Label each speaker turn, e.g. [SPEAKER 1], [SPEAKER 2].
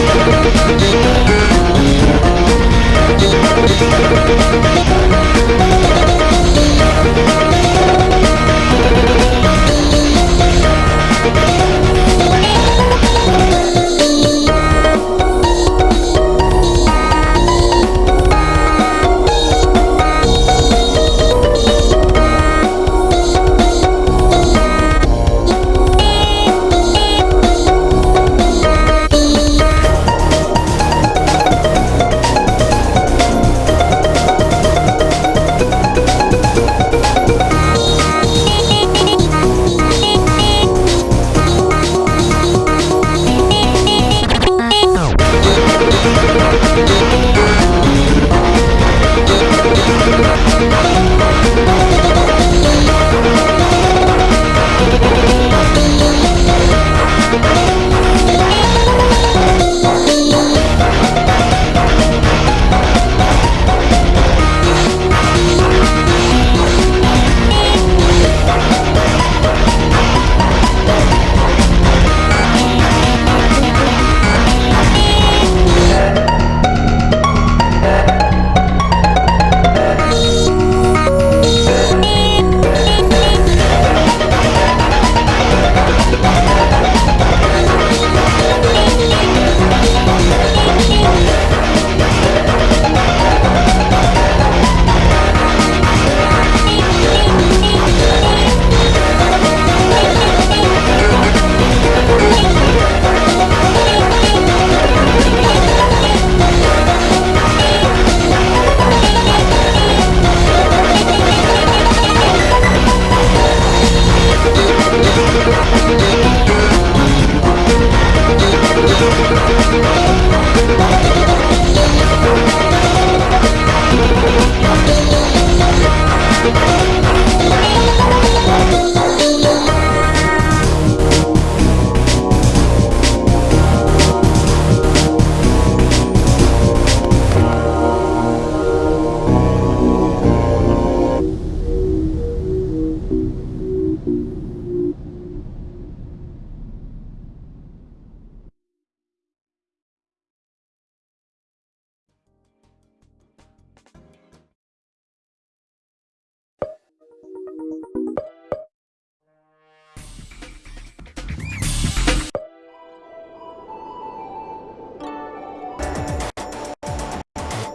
[SPEAKER 1] Thank Bye.